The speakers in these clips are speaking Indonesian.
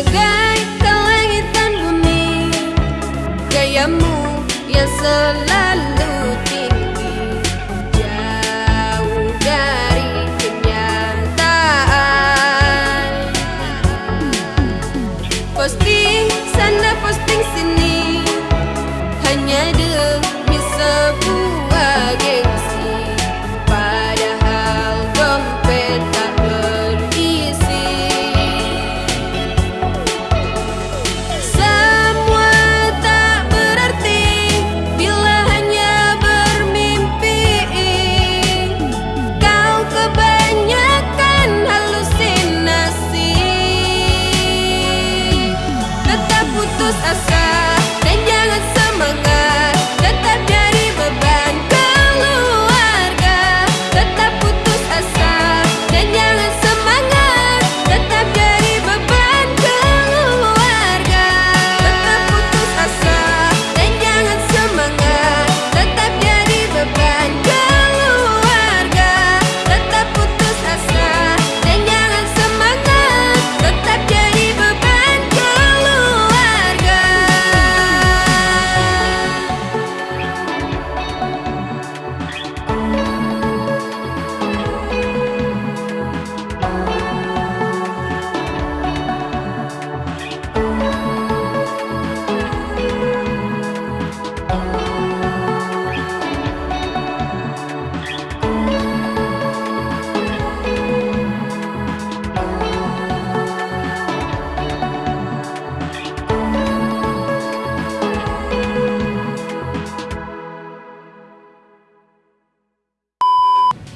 bagai langit dan bumi. Gayamu yang selalu tinggi Jauh dari kenyataan. Posting sana posting sini Hanya demi sebuah geng.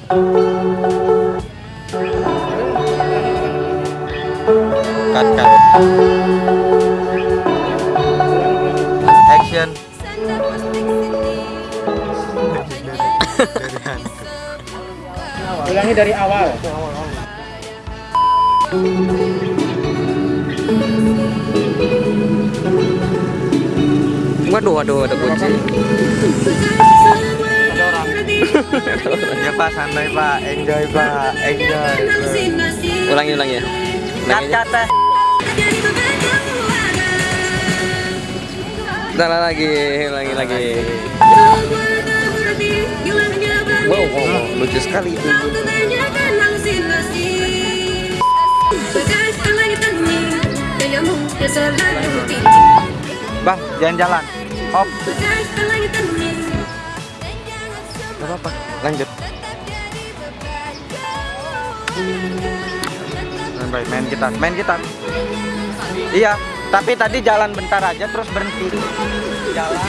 Cut, cut. Action. Ulangi dari awal. Waduh, waduh, ada kunci. Ya Pak, santai Pak. Enjoy Pak. Enjoy. Ulangi, ulangi ya. Ulangi teh. Salah lagi, ulangi lagi. Wow, wow, wow, lucu sekali itu. Bang, jalan-jalan. Hop. Apa-apa, lanjut. Santai, main gitar, main gitar. Iya, tapi tadi jalan bentar aja terus berhenti. Jalan.